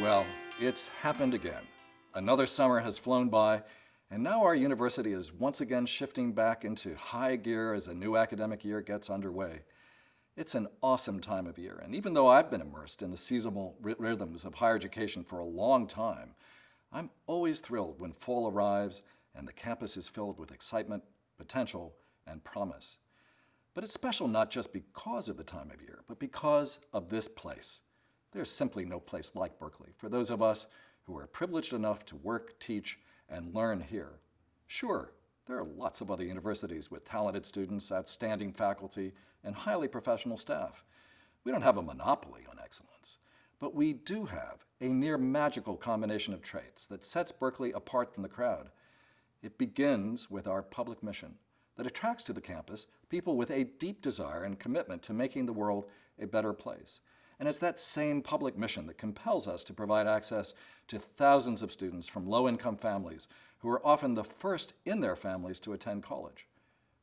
Well, it's happened again. Another summer has flown by, and now our university is once again shifting back into high gear as a new academic year gets underway. It's an awesome time of year, and even though I've been immersed in the seasonal rhythms of higher education for a long time, I'm always thrilled when fall arrives and the campus is filled with excitement, potential, and promise. But it's special not just because of the time of year, but because of this place. There's simply no place like Berkeley for those of us who are privileged enough to work, teach, and learn here. Sure, there are lots of other universities with talented students, outstanding faculty, and highly professional staff. We don't have a monopoly on excellence, but we do have a near magical combination of traits that sets Berkeley apart from the crowd. It begins with our public mission that attracts to the campus people with a deep desire and commitment to making the world a better place. And it's that same public mission that compels us to provide access to thousands of students from low-income families who are often the first in their families to attend college.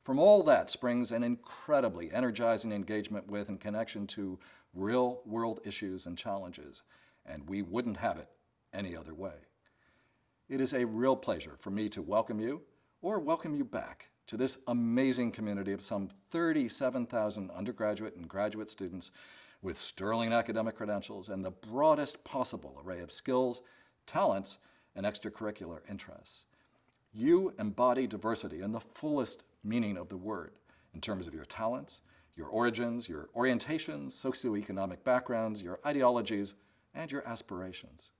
From all that springs an incredibly energizing engagement with and connection to real-world issues and challenges, and we wouldn't have it any other way. It is a real pleasure for me to welcome you, or welcome you back, to this amazing community of some 37,000 undergraduate and graduate students with sterling academic credentials and the broadest possible array of skills, talents, and extracurricular interests. You embody diversity in the fullest meaning of the word in terms of your talents, your origins, your orientations, socioeconomic backgrounds, your ideologies, and your aspirations.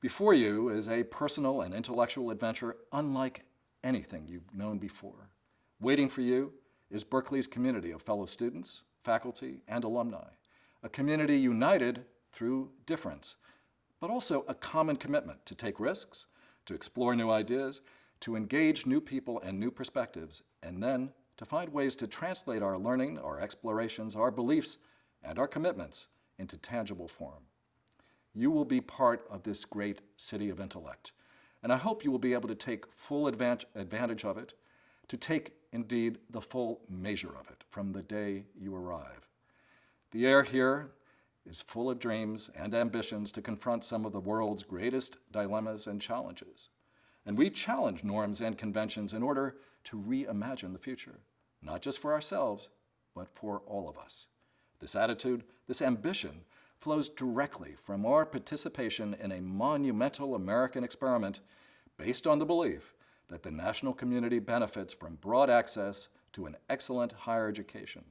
Before you is a personal and intellectual adventure unlike anything you've known before. Waiting for you is Berkeley's community of fellow students, faculty, and alumni a community united through difference, but also a common commitment to take risks, to explore new ideas, to engage new people and new perspectives, and then to find ways to translate our learning, our explorations, our beliefs, and our commitments into tangible form. You will be part of this great city of intellect, and I hope you will be able to take full advantage of it, to take, indeed, the full measure of it from the day you arrive. The air here is full of dreams and ambitions to confront some of the world's greatest dilemmas and challenges. And we challenge norms and conventions in order to reimagine the future, not just for ourselves, but for all of us. This attitude, this ambition, flows directly from our participation in a monumental American experiment based on the belief that the national community benefits from broad access to an excellent higher education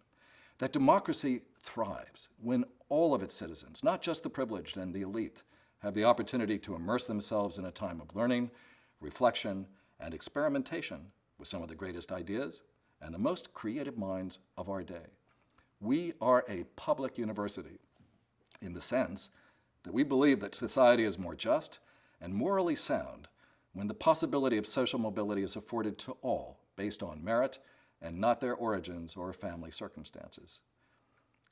that democracy thrives when all of its citizens, not just the privileged and the elite, have the opportunity to immerse themselves in a time of learning, reflection, and experimentation with some of the greatest ideas and the most creative minds of our day. We are a public university in the sense that we believe that society is more just and morally sound when the possibility of social mobility is afforded to all based on merit and not their origins or family circumstances.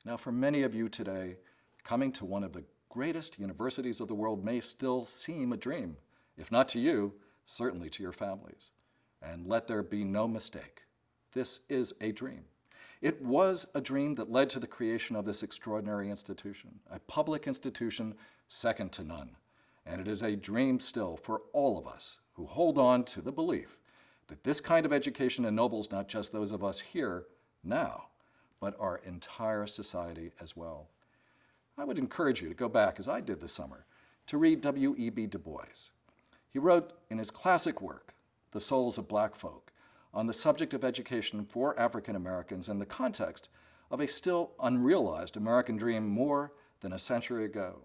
Now, for many of you today, coming to one of the greatest universities of the world may still seem a dream, if not to you, certainly to your families. And let there be no mistake, this is a dream. It was a dream that led to the creation of this extraordinary institution, a public institution second to none. And it is a dream still for all of us who hold on to the belief that this kind of education ennobles not just those of us here now, but our entire society as well. I would encourage you to go back, as I did this summer, to read W.E.B. Du Bois. He wrote in his classic work, The Souls of Black Folk, on the subject of education for African Americans in the context of a still unrealized American dream more than a century ago.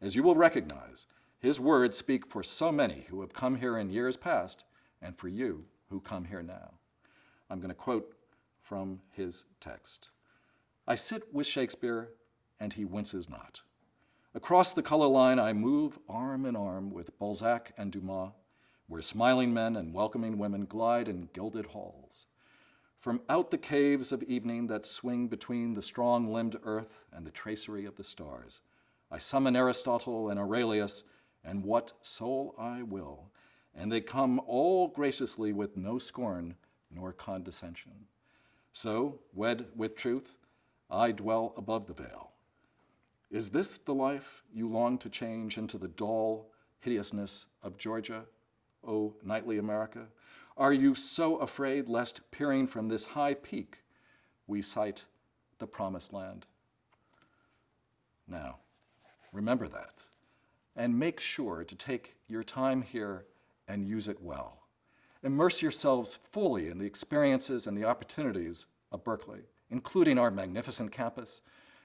As you will recognize, his words speak for so many who have come here in years past and for you who come here now. I'm going to quote from his text. I sit with Shakespeare, and he winces not. Across the color line, I move arm in arm with Balzac and Dumas, where smiling men and welcoming women glide in gilded halls. From out the caves of evening that swing between the strong-limbed earth and the tracery of the stars, I summon Aristotle and Aurelius, and what soul I will, and they come all graciously with no scorn nor condescension. So, wed with truth, I dwell above the veil. Is this the life you long to change into the dull hideousness of Georgia, O oh, knightly America? Are you so afraid lest peering from this high peak, we sight the promised land? Now, remember that, and make sure to take your time here and use it well. Immerse yourselves fully in the experiences and the opportunities of Berkeley, including our magnificent campus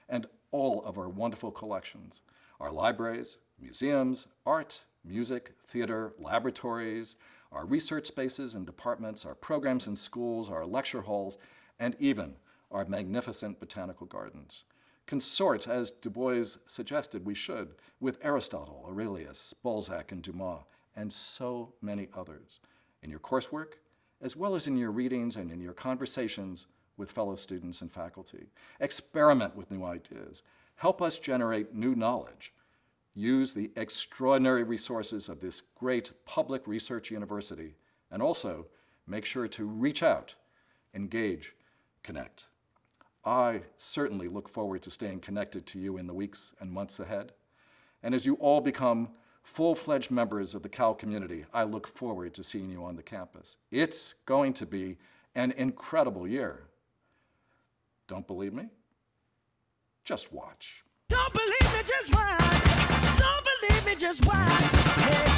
and all of our wonderful collections, our libraries, museums, art, music, theater, laboratories, our research spaces and departments, our programs in schools, our lecture halls, and even our magnificent botanical gardens. Consort, as Du Bois suggested we should, with Aristotle, Aurelius, Balzac, and Dumas, and so many others, in your coursework, as well as in your readings and in your conversations with fellow students and faculty. Experiment with new ideas. Help us generate new knowledge. Use the extraordinary resources of this great public research university, and also make sure to reach out, engage, connect. I certainly look forward to staying connected to you in the weeks and months ahead. And as you all become full-fledged members of the Cal community, I look forward to seeing you on the campus. It's going to be an incredible year. Don't believe me? Just watch. Don't believe me, just watch. Don't me, just watch.